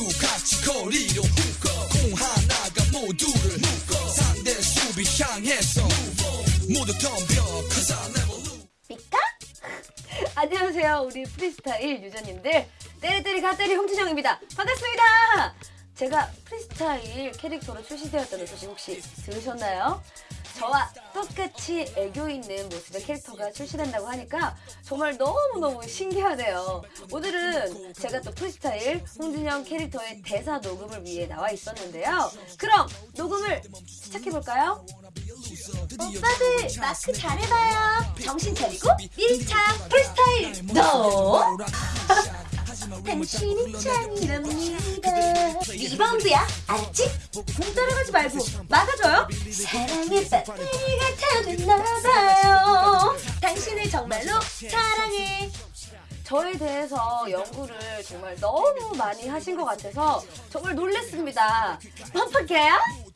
모두 같이 거리로 묶어. 공 하나가 모두를 묶어. 상대 수비 향해서 모두 덤벼 Cause I never lose? 안녕하세요. 우리 프리스타일 유저님들. 때리때리 가때리 홍진영입니다. 반갑습니다. 제가 프리스타일 캐릭터로 출시되었다는 소식 혹시 들으셨나요? 저와 똑같이 애교 있는 모습의 캐릭터가 출시된다고 하니까 정말 너무너무 신기하네요 오늘은 제가 또 프리스타일 홍진영 캐릭터의 대사 녹음을 위해 나와 있었는데요 그럼 녹음을 시작해볼까요? 오빠들 마크 잘해봐요. 정신 차리고 1차 프리스타일 너. 당신은 짱이랍니다. 리바운드야, 알았지? 공 따라가지 말고 막아줘요. 사랑 다 됐나봐요. 당신을 정말로 사랑해. 저에 대해서 연구를 정말 너무 많이 하신 것 같아서 정말 놀랬습니다. 뻔뻔해요?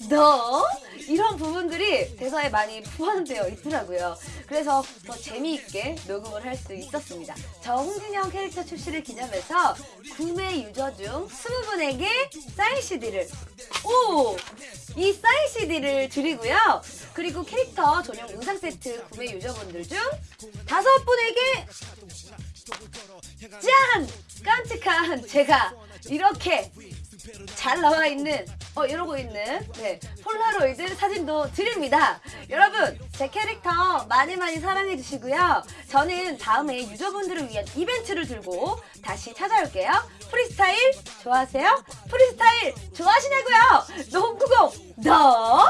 너? 이런 부분들이 대사에 많이 포함되어 있더라고요. 그래서 더 재미있게 녹음을 할 수 있었습니다. 저 홍진영 캐릭터 출시를 기념해서 구매 유저 중 20분에게 사인 CD를 오! 이 사인 CD를 드리고요. 그리고 캐릭터 전용 의상 세트 구매 유저분들 중 다섯 분에게 짠! 깜찍한 제가 이렇게 잘 나와 있는 어 이러고 있는 네 폴라로이드 사진도 드립니다. 여러분 제 캐릭터 많이 많이 사랑해 주시고요. 저는 다음에 유저분들을 위한 이벤트를 들고 다시 찾아올게요. 프리스타일 좋아하세요? 프리스타일 좋아하시냐고요? 농구공 너